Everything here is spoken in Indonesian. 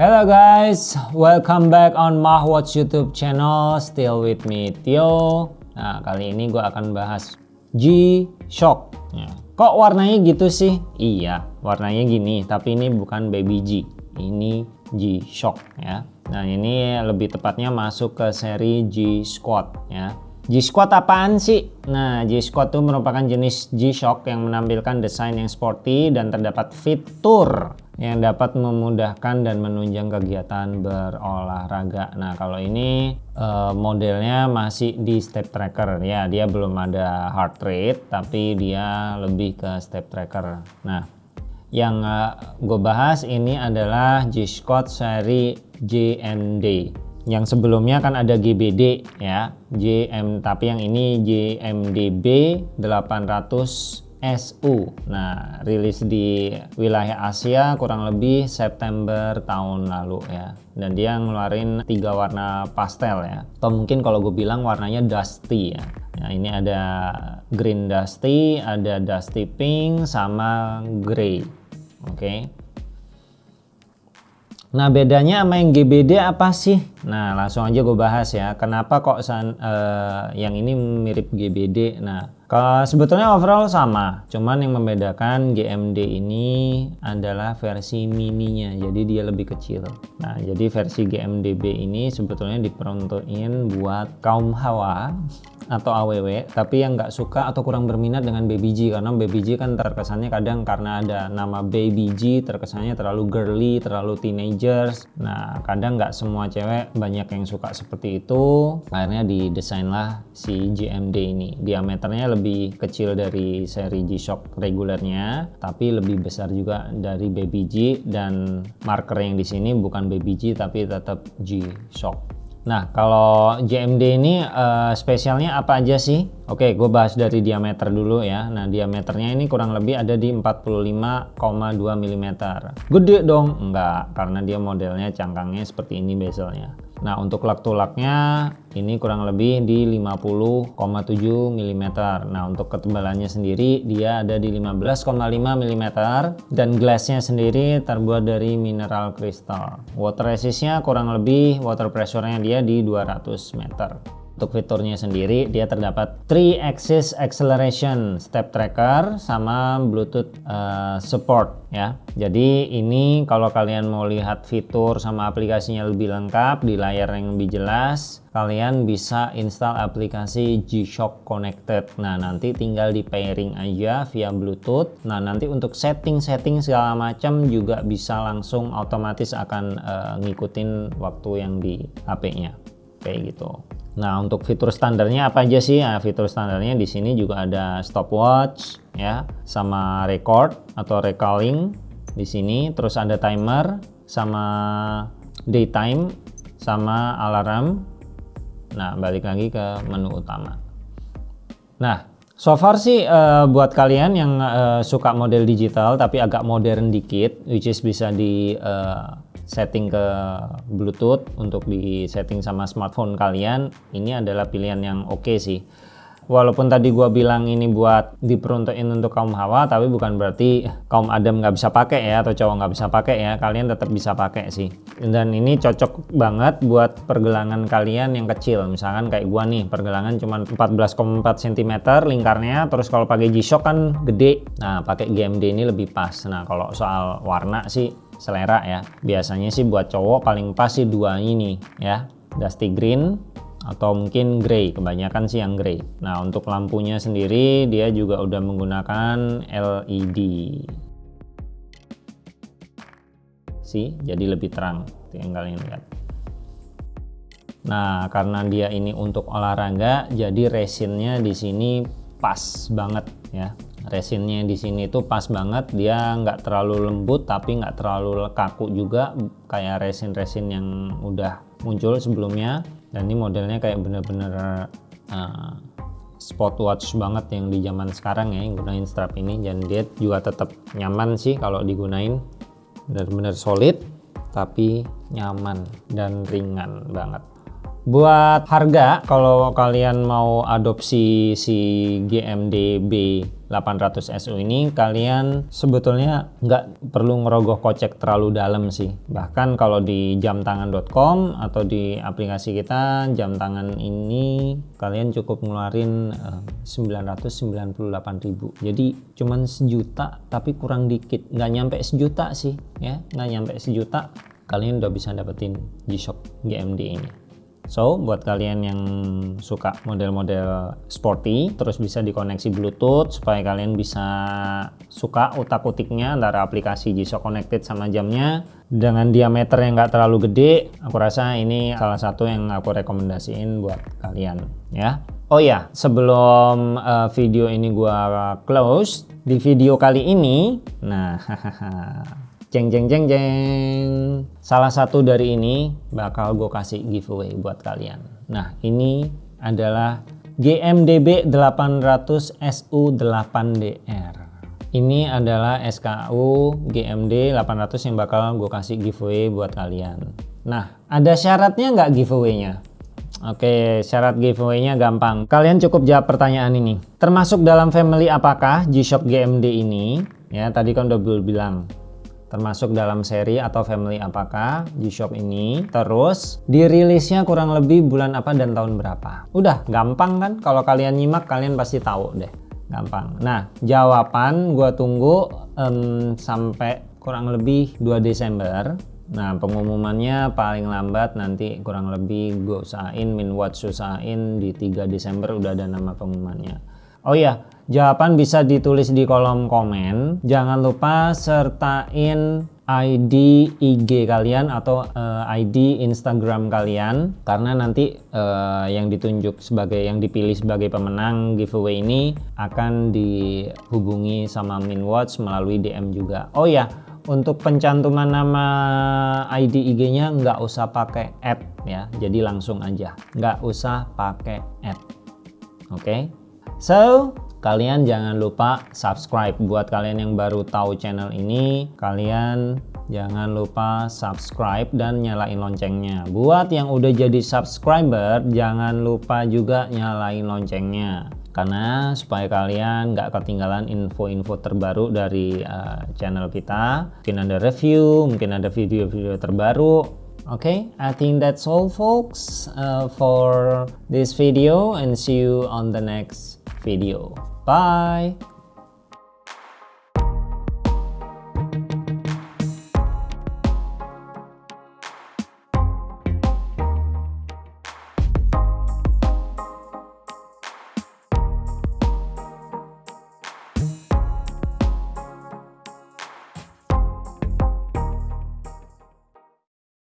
Hello guys, welcome back on Mahwatch YouTube channel. Still with me Tio. Nah kali ini gue akan bahas G-Shock. Ya. Kok warnanya gitu sih? Iya, warnanya gini. Tapi ini bukan Baby G. Ini G-Shock ya. Nah ini lebih tepatnya masuk ke seri G-Squad ya. G-Squad apaan sih? Nah, G-Squad itu merupakan jenis G-Shock yang menampilkan desain yang sporty dan terdapat fitur yang dapat memudahkan dan menunjang kegiatan berolahraga. Nah, kalau ini uh, modelnya masih di step tracker ya, dia belum ada heart rate tapi dia lebih ke step tracker. Nah, yang uh, eh, gue bahas ini adalah G-Squad seri JMD yang sebelumnya kan ada GBD ya JM tapi yang ini JMDB 800 SU. Nah, rilis di wilayah Asia kurang lebih September tahun lalu ya. Dan dia ngeluarin tiga warna pastel ya. Atau mungkin kalau gue bilang warnanya dusty ya. Nah, ini ada green dusty, ada dusty pink, sama grey. Oke. Okay. Nah bedanya sama yang GBD apa sih? Nah langsung aja gue bahas ya. Kenapa kok san, uh, yang ini mirip GBD? Nah sebetulnya overall sama. Cuman yang membedakan GMD ini adalah versi mininya. Jadi dia lebih kecil. Nah jadi versi GMDB ini sebetulnya diperuntukin buat kaum hawa atau AWW tapi yang nggak suka atau kurang berminat dengan Baby karena Baby kan terkesannya kadang karena ada nama Baby terkesannya terlalu girly terlalu teenagers nah kadang nggak semua cewek banyak yang suka seperti itu akhirnya didesain lah si GMD ini diameternya lebih kecil dari seri G-Shock regulernya tapi lebih besar juga dari Baby G dan marker yang di sini bukan Baby G tapi tetap G-Shock Nah, kalau JMD ini uh, spesialnya apa aja sih? Oke, gue bahas dari diameter dulu ya. Nah, diameternya ini kurang lebih ada di 45,2 mm. Gede dong? Enggak, karena dia modelnya cangkangnya seperti ini bezelnya. Nah untuk lak tulaknya ini kurang lebih di 50,7 mm. Nah untuk ketebalannya sendiri dia ada di 15,5 mm dan glassnya sendiri terbuat dari mineral kristal. Water resistnya kurang lebih water pressure-nya dia di 200 meter. Untuk fiturnya sendiri dia terdapat 3 axis acceleration step tracker sama Bluetooth uh, support ya. Jadi ini kalau kalian mau lihat fitur sama aplikasinya lebih lengkap di layar yang lebih jelas, kalian bisa install aplikasi G-Shock Connected. Nah, nanti tinggal di pairing aja via Bluetooth. Nah, nanti untuk setting-setting segala macam juga bisa langsung otomatis akan uh, ngikutin waktu yang di HP-nya. Kayak gitu. Nah, untuk fitur standarnya apa aja sih? Nah, fitur standarnya di sini juga ada stopwatch ya, sama record atau recalling di sini, terus ada timer sama daytime sama alarm. Nah, balik lagi ke menu utama. Nah, so far sih uh, buat kalian yang uh, suka model digital tapi agak modern dikit, which is bisa di uh, setting ke Bluetooth untuk di setting sama smartphone kalian ini adalah pilihan yang oke okay sih. Walaupun tadi gua bilang ini buat diperuntukin untuk kaum hawa tapi bukan berarti kaum adam nggak bisa pakai ya atau cowok nggak bisa pakai ya kalian tetap bisa pakai sih. Dan ini cocok banget buat pergelangan kalian yang kecil. Misalkan kayak gua nih pergelangan cuma 14,4 cm lingkarnya terus kalau pakai G-Shock kan gede. Nah pakai GMD ini lebih pas. Nah kalau soal warna sih selera ya. Biasanya sih buat cowok paling pas sih dua ini ya. Dusty green atau mungkin grey. Kebanyakan sih yang grey. Nah untuk lampunya sendiri dia juga udah menggunakan LED sih jadi lebih terang. Yang kalian lihat. Nah karena dia ini untuk olahraga jadi resinnya di sini pas banget ya resinnya di sini tuh pas banget. Dia nggak terlalu lembut tapi nggak terlalu kaku juga. Kayak resin-resin yang udah muncul sebelumnya. Dan ini modelnya kayak bener-bener uh, sport watch banget yang di zaman sekarang ya yang gunain strap ini. Dan dia juga tetap nyaman sih kalau digunain. Bener-bener solid tapi nyaman dan ringan banget Buat harga, kalau kalian mau adopsi si GMDB 800 SU ini, kalian sebetulnya nggak perlu ngerogoh kocek terlalu dalam sih. Bahkan kalau di jamtangan.com atau di aplikasi kita, jam tangan ini kalian cukup ngeluarin uh, 998.000. Jadi cuman sejuta tapi kurang dikit, nggak nyampe sejuta sih ya, nggak nyampe sejuta kalian udah bisa dapetin G-Shock GMD ini. So, buat kalian yang suka model-model sporty, terus bisa dikoneksi Bluetooth supaya kalian bisa suka utak-utiknya antara aplikasi G-Shock Connected sama jamnya dengan diameter yang nggak terlalu gede. Aku rasa ini salah satu yang aku rekomendasiin buat kalian ya. Oh ya, sebelum uh, video ini gua close, di video kali ini, nah Jeng jeng jeng jeng. Salah satu dari ini bakal gue kasih giveaway buat kalian. Nah ini adalah GMDB 800 SU8DR. Ini adalah SKU GMD 800 yang bakal gue kasih giveaway buat kalian. Nah ada syaratnya nggak giveaway-nya? Oke, syarat giveaway-nya gampang. Kalian cukup jawab pertanyaan ini. Termasuk dalam family apakah G-Shock GMD ini? Ya, tadi kan udah bilang termasuk dalam seri atau family apakah G-Shock ini? Terus dirilisnya kurang lebih bulan apa dan tahun berapa? Udah gampang kan? Kalau kalian nyimak kalian pasti tahu deh. Gampang. Nah jawaban gua tunggu um, sampai kurang lebih 2 Desember. Nah pengumumannya paling lambat nanti kurang lebih gue usahain min watch usahain di 3 Desember udah ada nama pengumumannya Oh iya Jawaban bisa ditulis di kolom komen. Jangan lupa sertain ID IG kalian atau uh, eh, ID Instagram kalian karena nanti uh, yang ditunjuk sebagai yang dipilih sebagai pemenang giveaway ini akan dihubungi sama Minwatch melalui DM juga. Oh ya, untuk pencantuman nama ID IG-nya nggak usah pakai add ya, jadi langsung aja, nggak usah pakai add. Oke, okay? So kalian jangan lupa subscribe buat kalian yang baru tahu channel ini. Kalian jangan lupa subscribe dan nyalain loncengnya. Buat yang udah jadi subscriber jangan lupa juga nyalain loncengnya. Karena supaya kalian nggak ketinggalan info-info terbaru dari uh, channel kita. Mungkin ada review mungkin ada video-video terbaru. Okay i think that's all folks uh, for this video and see you on the next video Bye.